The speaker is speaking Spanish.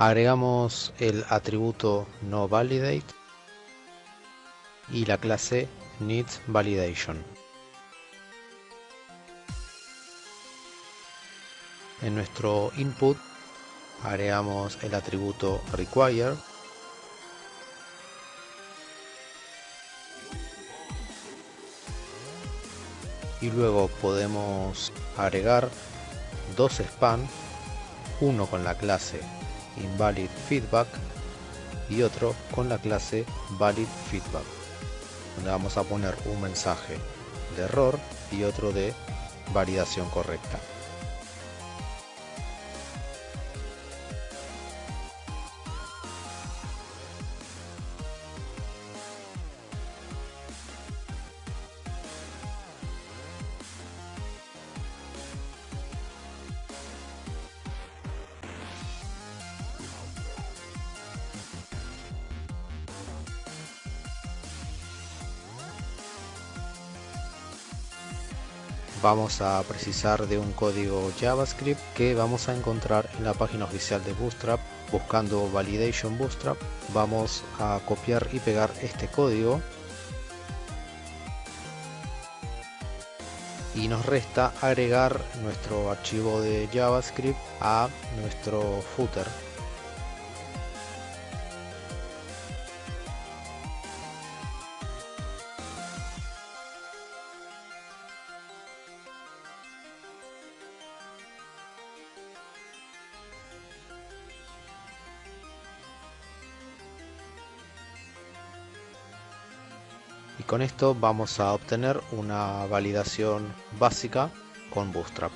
Agregamos el atributo noValidate y la clase needValidation. En nuestro input agregamos el atributo require y luego podemos agregar dos span uno con la clase invalid feedback y otro con la clase valid feedback donde vamos a poner un mensaje de error y otro de validación correcta vamos a precisar de un código JavaScript que vamos a encontrar en la página oficial de Bootstrap. Buscando Validation Bootstrap vamos a copiar y pegar este código. Y nos resta agregar nuestro archivo de JavaScript a nuestro footer con esto vamos a obtener una validación básica con Bootstrap.